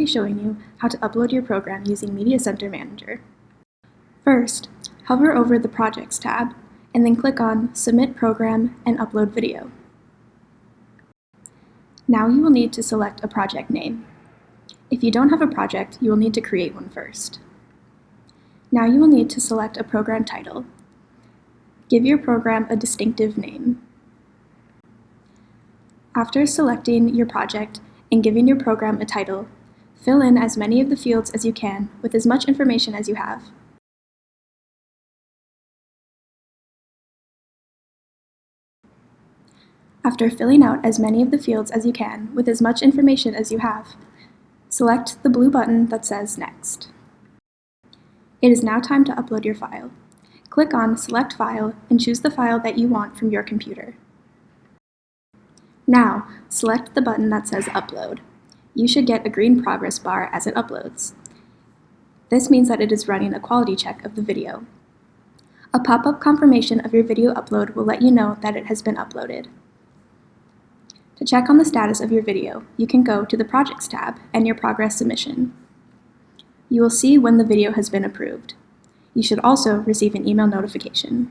be showing you how to upload your program using Media Center Manager. First, hover over the Projects tab, and then click on Submit Program and Upload Video. Now you will need to select a project name. If you don't have a project, you will need to create one first. Now you will need to select a program title. Give your program a distinctive name. After selecting your project and giving your program a title, fill in as many of the fields as you can with as much information as you have. After filling out as many of the fields as you can with as much information as you have, select the blue button that says Next. It is now time to upload your file. Click on Select File and choose the file that you want from your computer. Now, select the button that says Upload. You should get a green progress bar as it uploads. This means that it is running a quality check of the video. A pop-up confirmation of your video upload will let you know that it has been uploaded. To check on the status of your video, you can go to the Projects tab and your progress submission. You will see when the video has been approved. You should also receive an email notification.